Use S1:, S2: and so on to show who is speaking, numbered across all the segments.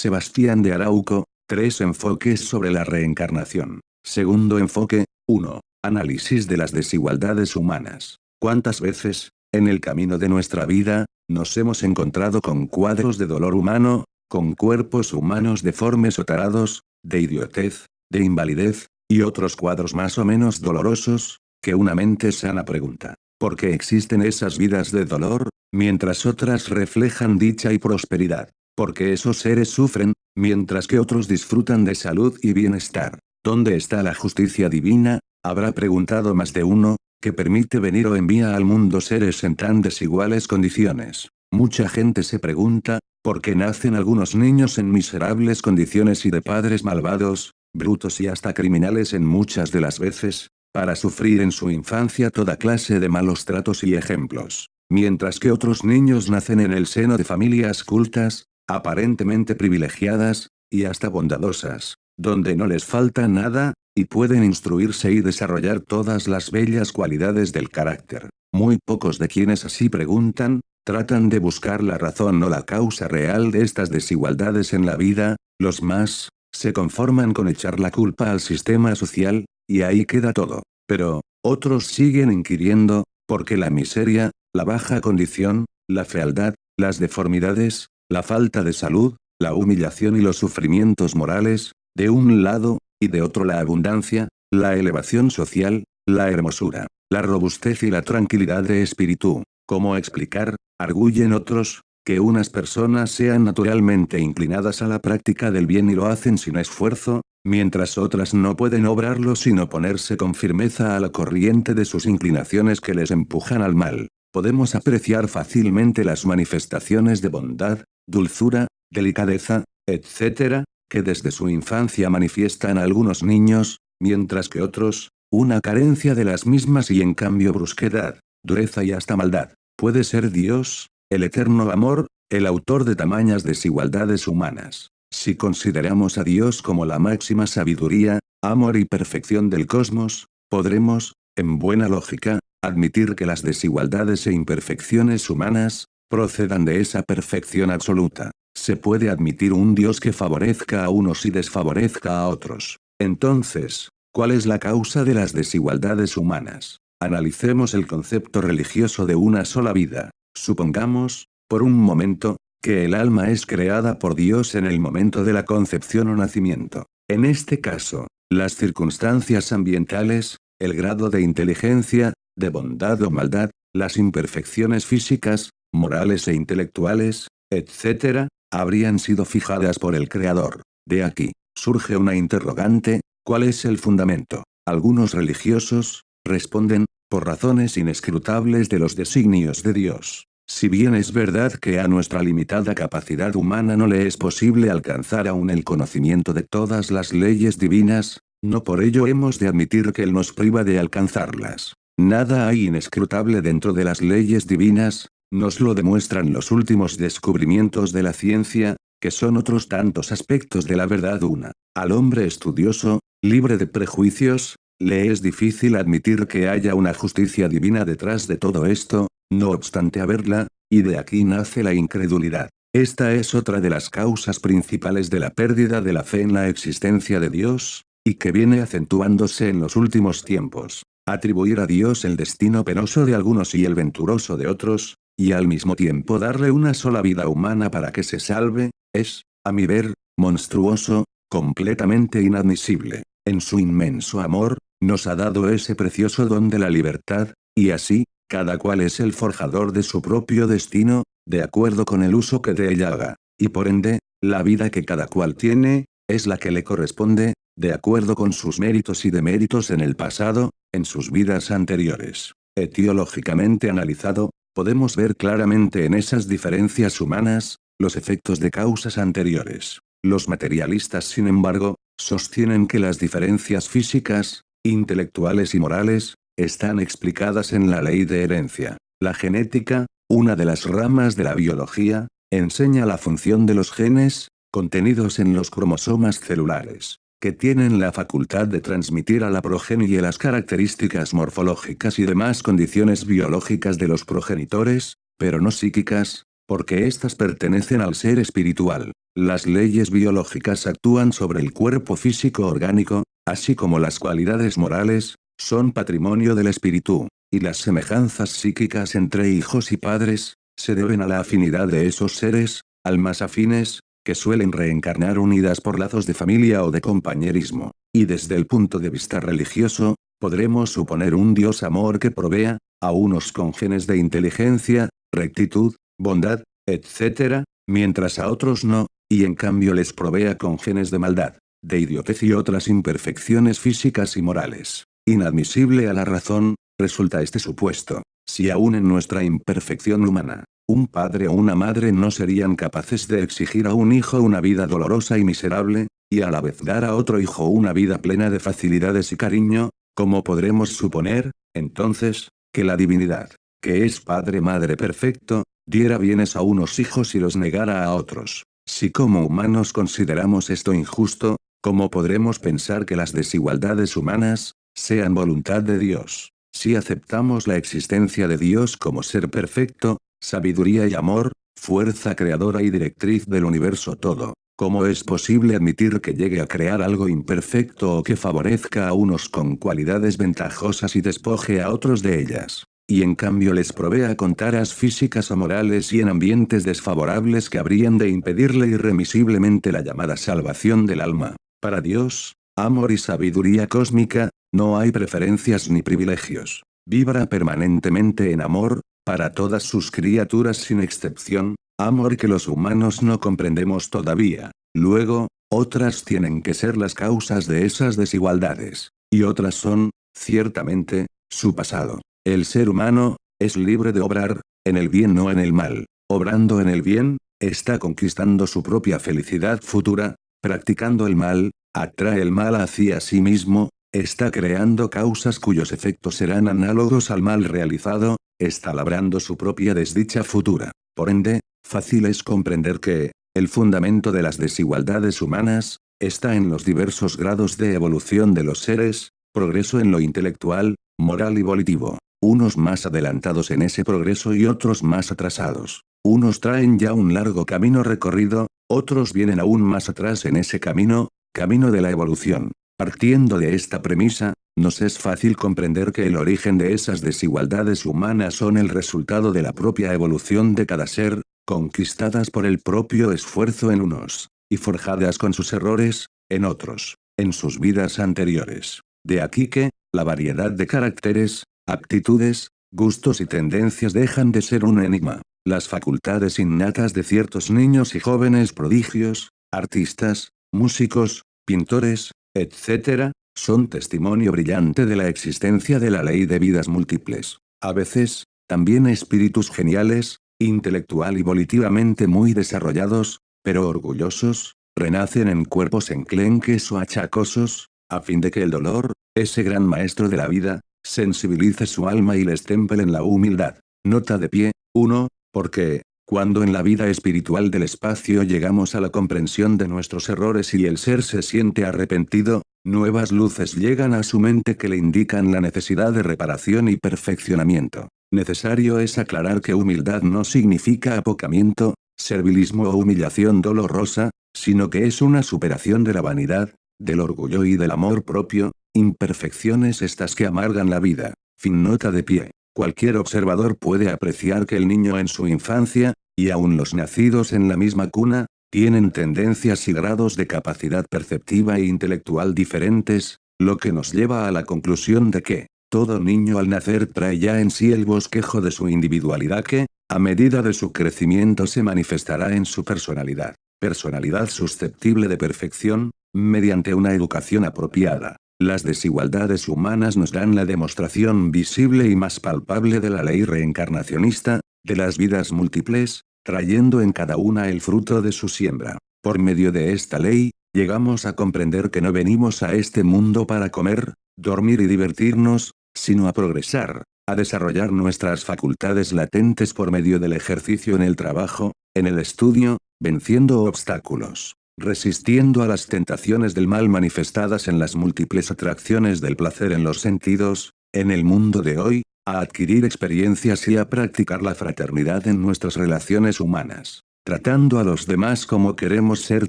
S1: Sebastián de Arauco, tres enfoques sobre la reencarnación. Segundo enfoque, 1. Análisis de las desigualdades humanas. ¿Cuántas veces, en el camino de nuestra vida, nos hemos encontrado con cuadros de dolor humano, con cuerpos humanos deformes o tarados, de idiotez, de invalidez, y otros cuadros más o menos dolorosos, que una mente sana pregunta, ¿por qué existen esas vidas de dolor, mientras otras reflejan dicha y prosperidad? ¿Por qué esos seres sufren, mientras que otros disfrutan de salud y bienestar? ¿Dónde está la justicia divina? Habrá preguntado más de uno, que permite venir o envía al mundo seres en tan desiguales condiciones. Mucha gente se pregunta, ¿por qué nacen algunos niños en miserables condiciones y de padres malvados, brutos y hasta criminales en muchas de las veces, para sufrir en su infancia toda clase de malos tratos y ejemplos? Mientras que otros niños nacen en el seno de familias cultas, aparentemente privilegiadas, y hasta bondadosas, donde no les falta nada, y pueden instruirse y desarrollar todas las bellas cualidades del carácter. Muy pocos de quienes así preguntan, tratan de buscar la razón o la causa real de estas desigualdades en la vida, los más, se conforman con echar la culpa al sistema social, y ahí queda todo. Pero, otros siguen inquiriendo, porque la miseria, la baja condición, la fealdad, las deformidades, la falta de salud, la humillación y los sufrimientos morales, de un lado, y de otro la abundancia, la elevación social, la hermosura, la robustez y la tranquilidad de espíritu. ¿Cómo explicar, arguyen otros, que unas personas sean naturalmente inclinadas a la práctica del bien y lo hacen sin esfuerzo, mientras otras no pueden obrarlo sin oponerse con firmeza a la corriente de sus inclinaciones que les empujan al mal? Podemos apreciar fácilmente las manifestaciones de bondad, dulzura, delicadeza, etc., que desde su infancia manifiestan algunos niños, mientras que otros, una carencia de las mismas y en cambio brusquedad, dureza y hasta maldad. Puede ser Dios, el eterno amor, el autor de tamañas desigualdades humanas. Si consideramos a Dios como la máxima sabiduría, amor y perfección del cosmos, podremos, en buena lógica, admitir que las desigualdades e imperfecciones humanas, procedan de esa perfección absoluta. Se puede admitir un Dios que favorezca a unos y desfavorezca a otros. Entonces, ¿cuál es la causa de las desigualdades humanas? Analicemos el concepto religioso de una sola vida. Supongamos, por un momento, que el alma es creada por Dios en el momento de la concepción o nacimiento. En este caso, las circunstancias ambientales, el grado de inteligencia, de bondad o maldad, las imperfecciones físicas, morales e intelectuales, etc., habrían sido fijadas por el Creador. De aquí, surge una interrogante, ¿cuál es el fundamento? Algunos religiosos, responden, por razones inescrutables de los designios de Dios. Si bien es verdad que a nuestra limitada capacidad humana no le es posible alcanzar aún el conocimiento de todas las leyes divinas, no por ello hemos de admitir que Él nos priva de alcanzarlas. Nada hay inescrutable dentro de las leyes divinas, nos lo demuestran los últimos descubrimientos de la ciencia, que son otros tantos aspectos de la verdad una. Al hombre estudioso, libre de prejuicios, le es difícil admitir que haya una justicia divina detrás de todo esto, no obstante haberla, y de aquí nace la incredulidad. Esta es otra de las causas principales de la pérdida de la fe en la existencia de Dios, y que viene acentuándose en los últimos tiempos. Atribuir a Dios el destino penoso de algunos y el venturoso de otros, y al mismo tiempo darle una sola vida humana para que se salve, es, a mi ver, monstruoso, completamente inadmisible. En su inmenso amor, nos ha dado ese precioso don de la libertad, y así, cada cual es el forjador de su propio destino, de acuerdo con el uso que de ella haga. Y por ende, la vida que cada cual tiene, es la que le corresponde, de acuerdo con sus méritos y deméritos en el pasado, en sus vidas anteriores. Etiológicamente analizado, Podemos ver claramente en esas diferencias humanas, los efectos de causas anteriores. Los materialistas sin embargo, sostienen que las diferencias físicas, intelectuales y morales, están explicadas en la ley de herencia. La genética, una de las ramas de la biología, enseña la función de los genes, contenidos en los cromosomas celulares que tienen la facultad de transmitir a la progenie las características morfológicas y demás condiciones biológicas de los progenitores, pero no psíquicas, porque éstas pertenecen al ser espiritual. Las leyes biológicas actúan sobre el cuerpo físico orgánico, así como las cualidades morales, son patrimonio del espíritu, y las semejanzas psíquicas entre hijos y padres, se deben a la afinidad de esos seres, almas afines, que suelen reencarnar unidas por lazos de familia o de compañerismo. Y desde el punto de vista religioso, podremos suponer un Dios amor que provea, a unos con genes de inteligencia, rectitud, bondad, etc., mientras a otros no, y en cambio les provea con genes de maldad, de idiotez y otras imperfecciones físicas y morales. Inadmisible a la razón, resulta este supuesto, si aún en nuestra imperfección humana, un padre o una madre no serían capaces de exigir a un hijo una vida dolorosa y miserable, y a la vez dar a otro hijo una vida plena de facilidades y cariño, como podremos suponer, entonces, que la divinidad, que es Padre Madre perfecto, diera bienes a unos hijos y los negara a otros. Si como humanos consideramos esto injusto, ¿cómo podremos pensar que las desigualdades humanas, sean voluntad de Dios? Si aceptamos la existencia de Dios como ser perfecto, sabiduría y amor, fuerza creadora y directriz del universo todo, ¿cómo es posible admitir que llegue a crear algo imperfecto o que favorezca a unos con cualidades ventajosas y despoje a otros de ellas? Y en cambio les provea con taras físicas o morales y en ambientes desfavorables que habrían de impedirle irremisiblemente la llamada salvación del alma. Para Dios, amor y sabiduría cósmica, no hay preferencias ni privilegios. Vibra permanentemente en amor, para todas sus criaturas sin excepción, amor que los humanos no comprendemos todavía. Luego, otras tienen que ser las causas de esas desigualdades. Y otras son, ciertamente, su pasado. El ser humano, es libre de obrar, en el bien no en el mal. Obrando en el bien, está conquistando su propia felicidad futura, practicando el mal, atrae el mal hacia sí mismo, está creando causas cuyos efectos serán análogos al mal realizado, está labrando su propia desdicha futura. Por ende, fácil es comprender que, el fundamento de las desigualdades humanas, está en los diversos grados de evolución de los seres, progreso en lo intelectual, moral y volitivo. Unos más adelantados en ese progreso y otros más atrasados. Unos traen ya un largo camino recorrido, otros vienen aún más atrás en ese camino, camino de la evolución. Partiendo de esta premisa, nos es fácil comprender que el origen de esas desigualdades humanas son el resultado de la propia evolución de cada ser, conquistadas por el propio esfuerzo en unos, y forjadas con sus errores, en otros, en sus vidas anteriores. De aquí que, la variedad de caracteres, actitudes, gustos y tendencias dejan de ser un enigma. Las facultades innatas de ciertos niños y jóvenes prodigios, artistas, músicos, pintores, etc., son testimonio brillante de la existencia de la ley de vidas múltiples. A veces, también espíritus geniales, intelectual y volitivamente muy desarrollados, pero orgullosos, renacen en cuerpos enclenques o achacosos, a fin de que el dolor, ese gran maestro de la vida, sensibilice su alma y les temple en la humildad. Nota de pie, 1, porque, cuando en la vida espiritual del espacio llegamos a la comprensión de nuestros errores y el ser se siente arrepentido, nuevas luces llegan a su mente que le indican la necesidad de reparación y perfeccionamiento. Necesario es aclarar que humildad no significa apocamiento, servilismo o humillación dolorosa, sino que es una superación de la vanidad, del orgullo y del amor propio, imperfecciones estas que amargan la vida. Fin nota de pie. Cualquier observador puede apreciar que el niño en su infancia, y aún los nacidos en la misma cuna, tienen tendencias y grados de capacidad perceptiva e intelectual diferentes, lo que nos lleva a la conclusión de que, todo niño al nacer trae ya en sí el bosquejo de su individualidad que, a medida de su crecimiento se manifestará en su personalidad. Personalidad susceptible de perfección, mediante una educación apropiada. Las desigualdades humanas nos dan la demostración visible y más palpable de la ley reencarnacionista, de las vidas múltiples, trayendo en cada una el fruto de su siembra. Por medio de esta ley, llegamos a comprender que no venimos a este mundo para comer, dormir y divertirnos, sino a progresar, a desarrollar nuestras facultades latentes por medio del ejercicio en el trabajo, en el estudio, venciendo obstáculos resistiendo a las tentaciones del mal manifestadas en las múltiples atracciones del placer en los sentidos, en el mundo de hoy, a adquirir experiencias y a practicar la fraternidad en nuestras relaciones humanas, tratando a los demás como queremos ser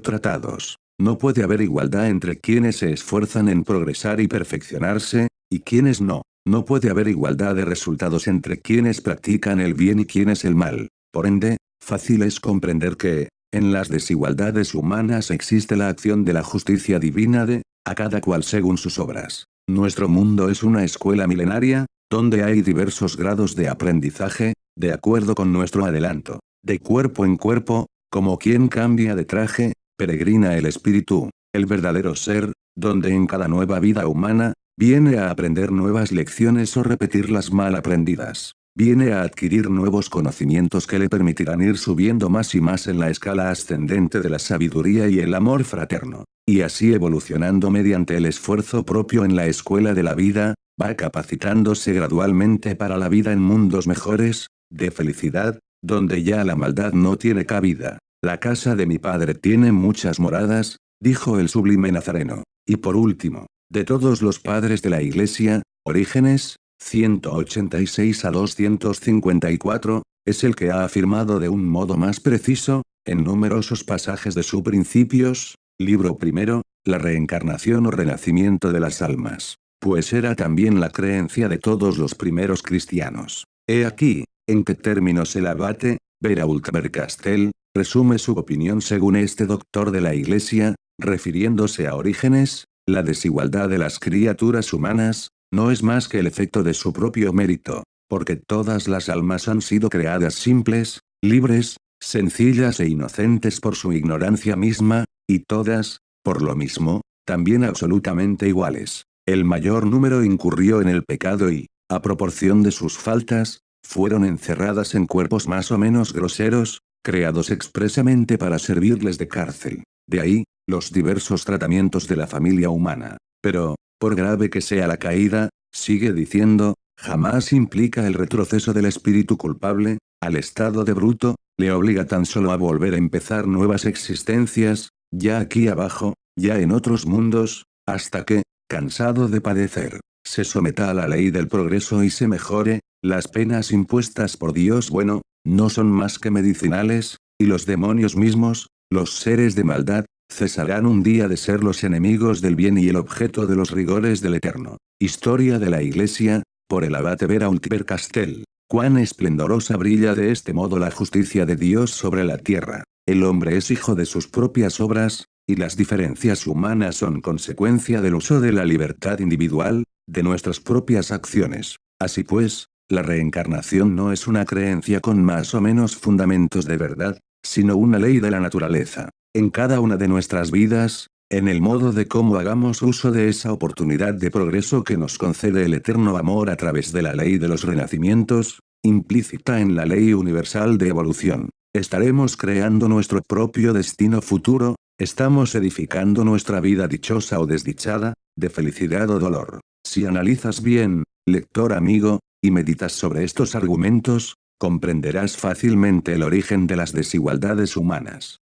S1: tratados. No puede haber igualdad entre quienes se esfuerzan en progresar y perfeccionarse, y quienes no. No puede haber igualdad de resultados entre quienes practican el bien y quienes el mal. Por ende, fácil es comprender que, en las desigualdades humanas existe la acción de la justicia divina de, a cada cual según sus obras. Nuestro mundo es una escuela milenaria, donde hay diversos grados de aprendizaje, de acuerdo con nuestro adelanto, de cuerpo en cuerpo, como quien cambia de traje, peregrina el espíritu, el verdadero ser, donde en cada nueva vida humana, viene a aprender nuevas lecciones o repetirlas mal aprendidas. Viene a adquirir nuevos conocimientos que le permitirán ir subiendo más y más en la escala ascendente de la sabiduría y el amor fraterno. Y así evolucionando mediante el esfuerzo propio en la escuela de la vida, va capacitándose gradualmente para la vida en mundos mejores, de felicidad, donde ya la maldad no tiene cabida. La casa de mi padre tiene muchas moradas, dijo el sublime Nazareno. Y por último, de todos los padres de la iglesia, Orígenes, 186 a 254, es el que ha afirmado de un modo más preciso, en numerosos pasajes de sus principios, libro primero, la reencarnación o renacimiento de las almas. Pues era también la creencia de todos los primeros cristianos. He aquí, en qué términos el abate, Verault Castell, resume su opinión según este doctor de la Iglesia, refiriéndose a Orígenes, la desigualdad de las criaturas humanas, no es más que el efecto de su propio mérito, porque todas las almas han sido creadas simples, libres, sencillas e inocentes por su ignorancia misma, y todas, por lo mismo, también absolutamente iguales. El mayor número incurrió en el pecado y, a proporción de sus faltas, fueron encerradas en cuerpos más o menos groseros, creados expresamente para servirles de cárcel. De ahí, los diversos tratamientos de la familia humana. Pero, por grave que sea la caída, sigue diciendo, jamás implica el retroceso del espíritu culpable, al estado de bruto, le obliga tan solo a volver a empezar nuevas existencias, ya aquí abajo, ya en otros mundos, hasta que, cansado de padecer, se someta a la ley del progreso y se mejore, las penas impuestas por Dios bueno, no son más que medicinales, y los demonios mismos, los seres de maldad, cesarán un día de ser los enemigos del bien y el objeto de los rigores del Eterno. Historia de la Iglesia, por el abate Vera Castell. Cuán esplendorosa brilla de este modo la justicia de Dios sobre la tierra. El hombre es hijo de sus propias obras, y las diferencias humanas son consecuencia del uso de la libertad individual, de nuestras propias acciones. Así pues, la reencarnación no es una creencia con más o menos fundamentos de verdad, sino una ley de la naturaleza. En cada una de nuestras vidas, en el modo de cómo hagamos uso de esa oportunidad de progreso que nos concede el eterno amor a través de la ley de los renacimientos, implícita en la ley universal de evolución. Estaremos creando nuestro propio destino futuro, estamos edificando nuestra vida dichosa o desdichada, de felicidad o dolor. Si analizas bien, lector amigo, y meditas sobre estos argumentos, comprenderás fácilmente el origen de las desigualdades humanas.